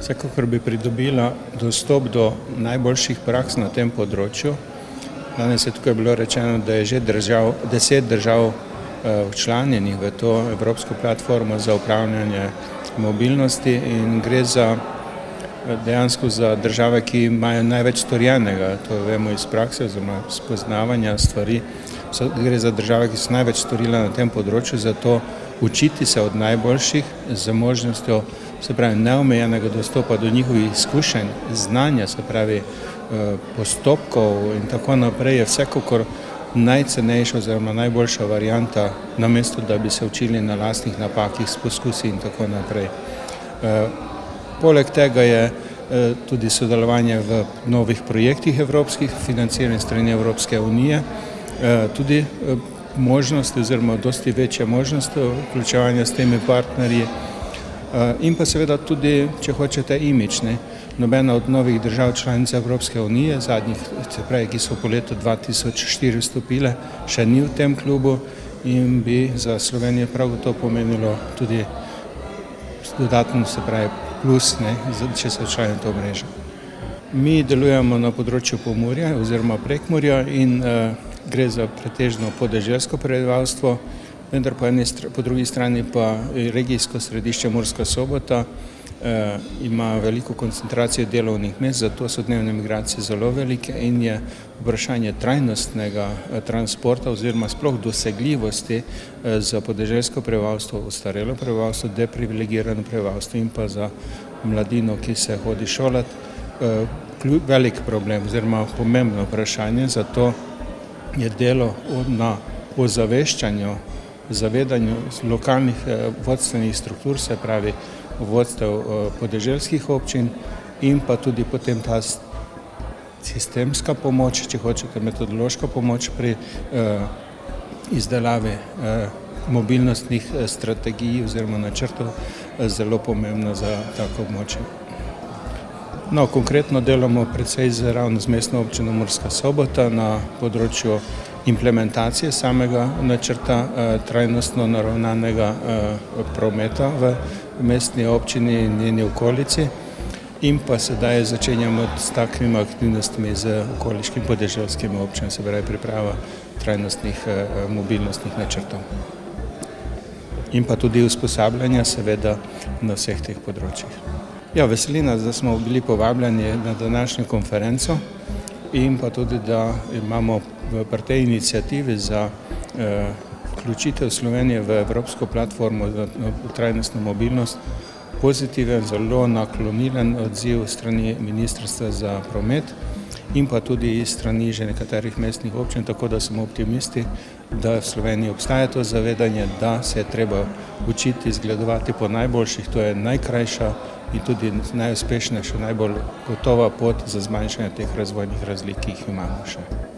Vsekakor bi pridobila dostop do najboljših praks na tem področju. Danes je tukaj bilo rečeno, da je že držav, deset držav včlanjenih v to Evropsko platformo za upravljanje mobilnosti in gre za dejansko za države, ki imajo največ storjenega, to vemo iz prakse oziroma spoznavanja stvari. Gre za države, ki so največ storile na tem področju, zato učiti se od najboljših z možnostjo se pravi neomejenega dostopa do njihovih izkušenj, znanja, se pravi postopkov in tako naprej je vsekakor najcenejša oziroma najboljša varianta, namesto da bi se učili na lastnih napakih s poskusi in tako naprej. Poleg tega je tudi sodelovanje v novih projektih evropskih, financiranih strani Evropske unije, tudi možnost oziroma dosti večja možnost vključevanja s temi partnerji in pa seveda tudi, če hočete, imidž, ne. Nobena od novih držav članic Evropske unije, zadnjih, se pravi, ki so po letu dva tisoč štiri vstopile, še ni v tem klubu in bi za Slovenijo prav gotovo pomenilo tudi dodaten, se pravi plus, ne, če so člani te mreže. Mi delujemo na področju Pomurja oziroma Prekmurja in gre za pretežno podeželsko prebivalstvo, vendar po eni po drugi strani pa regijsko središče Murska Sobota ima veliko koncentracijo delovnih mest, zato so dnevne migracije zelo velike in je vprašanje trajnostnega transporta oziroma sploh dosegljivosti za podeželsko prebivalstvo, ostarelo prebivalstvo, deprivilegirano prebivalstvo in pa za mladino, ki se hodi šolat, velik problem oziroma pomembno vprašanje, zato je delo na ozaveščanju, zavedanju lokalnih vodstvenih struktur, se pravi vodstev podeželskih občin in pa tudi potem ta sistemska pomoč, če hočete metodološka pomoč pri izdelavi mobilnostnih strategij oziroma načrtov zelo pomembna za tako območje. No, konkretno delamo precej ravno z Mestno občino Murska Sobota na področju implementacije samega načrta trajnostno naravnanega prometa v mestni občini in njeni okolici in pa sedaj začenjamo s takimi aktivnostmi z okoliškimi podeželskimi občinami, se pravi priprava trajnostnih mobilnostnih načrtov. In pa tudi usposabljanja seveda na vseh teh področjih. Ja, veseli nas, da smo bili povabljeni na današnjo konferenco in pa tudi, da imamo pri tej iniciativi za vključitev Slovenije v Evropsko platformo za trajnostno mobilnost pozitiven, zelo naklonilen odziv strani Ministrstva za promet in pa tudi strani že nekaterih mestnih občin, tako da smo optimisti, da v Sloveniji obstaja to zavedanje, da se je treba učiti zgledovati po najboljših, to je najkrajša in tudi najuspešnejša, najbolj gotova pot za zmanjšanje teh razvojnih razlik, ki jih imamo še.